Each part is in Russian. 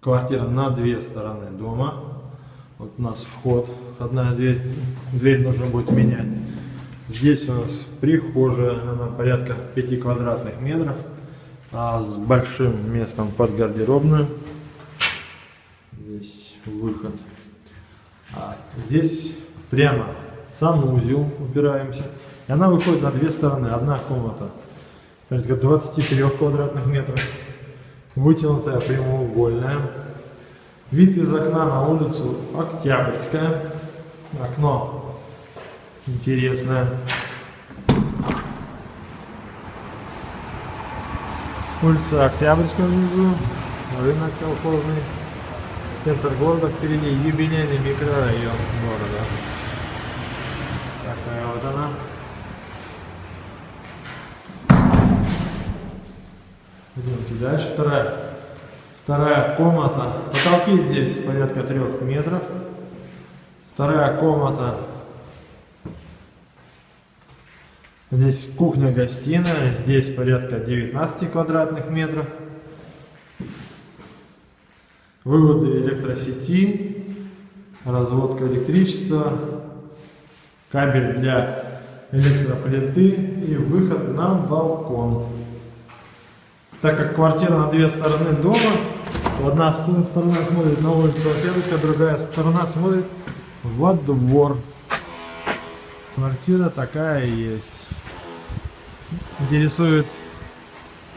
Квартира на две стороны дома. Вот у нас вход, одна дверь, дверь нужно будет менять. Здесь у нас прихожая, она порядка 5 квадратных метров, а с большим местом под гардеробную. Здесь выход. А здесь прямо санузел упираемся. И она выходит на две стороны. Одна комната порядка 23 квадратных метров, вытянутая прямоугольная. Вид из окна на улицу Октябрьская. Окно интересное. Улица Октябрьская внизу, рынок колхозный, центр города впереди, юбилейный микрорайон города. Такая вот она. Идемте дальше. Вторая, вторая комната. Потолки здесь порядка трех метров. Вторая комната. Здесь кухня-гостиная. Здесь порядка 19 квадратных метров. Выводы электросети. Разводка электричества. Кабель для электроплиты и выход на балкон. Так как квартира на две стороны дома, одна сторона смотрит на улицу Октябрьская, другая сторона смотрит во двор. Квартира такая есть. Интересует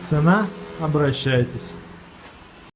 цена? Обращайтесь.